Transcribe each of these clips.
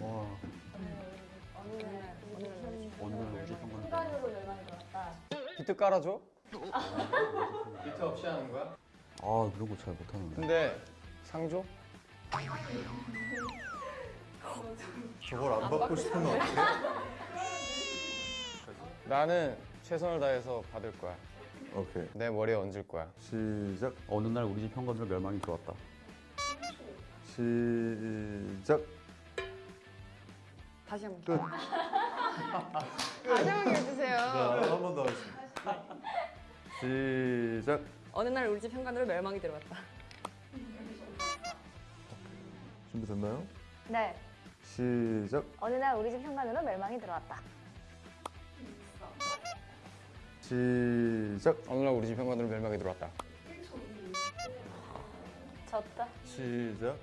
와, 오늘 우리 평균. 비트 깔아줘? 비트 없이 하는 거야? 아, 그런 거 잘 못하는데. 근데 상조? 저걸 안 받고 싶으면 어떡해? 나는 최선을 다해서 받을 거야. 오케이. 내 머리에 얹을 거야. 시작. 어느 날 우리 집 현관으로 멸망이 들어왔다. 시작. 다시 한 번. 끝. 다시 한 번 해주세요. 자, 한 번 더 하겠습니다. 시작. 어느 날 우리 집 현관으로 멸망이 들어왔다. 준비됐나요? 네. 시작. 어느 날 우리 집 현관으로 멸망이 들어왔다. 시작. 어느 날 우리 집 현관으로 멸망이 들어왔다. 졌다. 시작.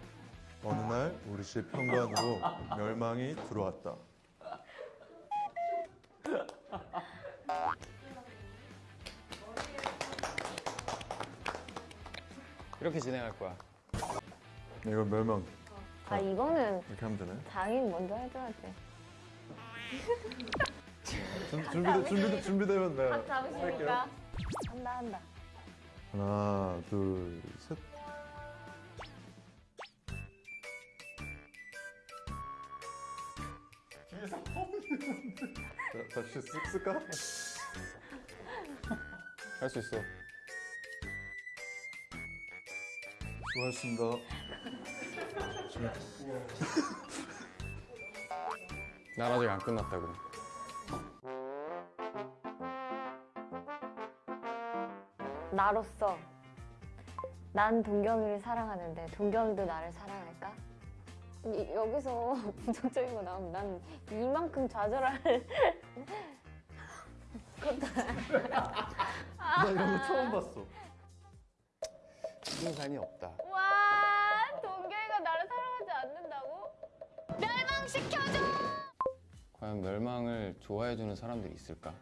어느 날 우리 집 현관으로 멸망이 들어왔다. 이렇게 진행할 거야. 네, 이건 멸망. 아 이거는 이렇게 하면 되나요? 장인 먼저 해줘야 돼. 준- 준비돼, 준비돼, 준비되면 네. 각 잡으시니까 한다 한다. 하나, 둘, 셋. 자, 다시 쓱 쓸까? 할 수 있어. 수고하셨습니다. 난 아직 안 끝났다고. 나로서 난 동경이를 사랑하는데 동경이도 나를 사랑할까? 이- 여기서 부정적인 거 나오면 난 이만큼 좌절할 나 이런 거 처음 봤어. 승산이 없다. 와 동경이가 나를 사랑하지 않는다고? 멸망시켜줘! 과연 멸망을 좋아해주는 사람들이 있을까?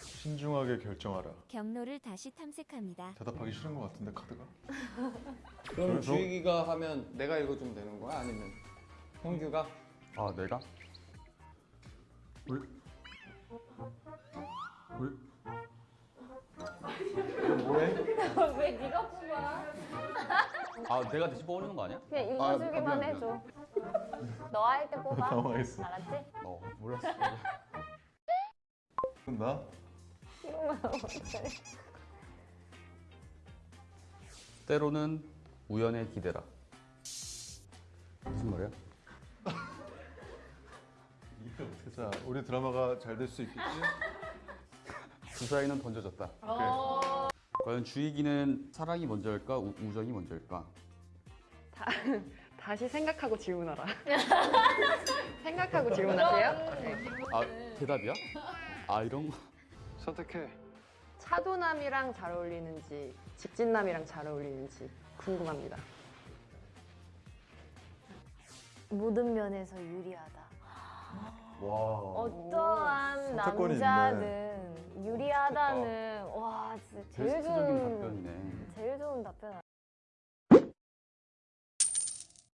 신중하게 결정하라. 경로를 다시 탐색합니다. 대답하기 싫은 것 같은데 카드가. 그럼 그래서- 주익이가 하면 내가 읽어주면 되는 거야? 아니면 형규가? 아, 내가? 왜? 왜? 왜 네가 뽑아? 아, 내가 대신 뽑는 거 아니야? 그냥 아, 읽어주기만 미안, 해줘. 너 할 때 뽑아. 당황했어. 알았지? 어, 몰랐어. 나? 이러면 어떡해. 때로는 우연에 기대라. 무슨 말이야? 자, 우리 드라마가 잘 될 수 있겠지? 주사위는 던져졌다. 과연 주익이는 사랑이 먼저일까, 우, 우정이 먼저일까? 다, 다시 생각하고 질문하라. 생각하고 질문하세요. 네. 아, 대답이야? 아, 이런 거. 선택해. 차도남이랑 잘 어울리는지 직진남이랑 잘 어울리는지 궁금합니다. 모든 면에서 유리하다. 와. 어떠한 선택권이 남자든 유리하다는 와 진짜 제일 베스트적인 좋은 답변이네. 제일 좋은 답변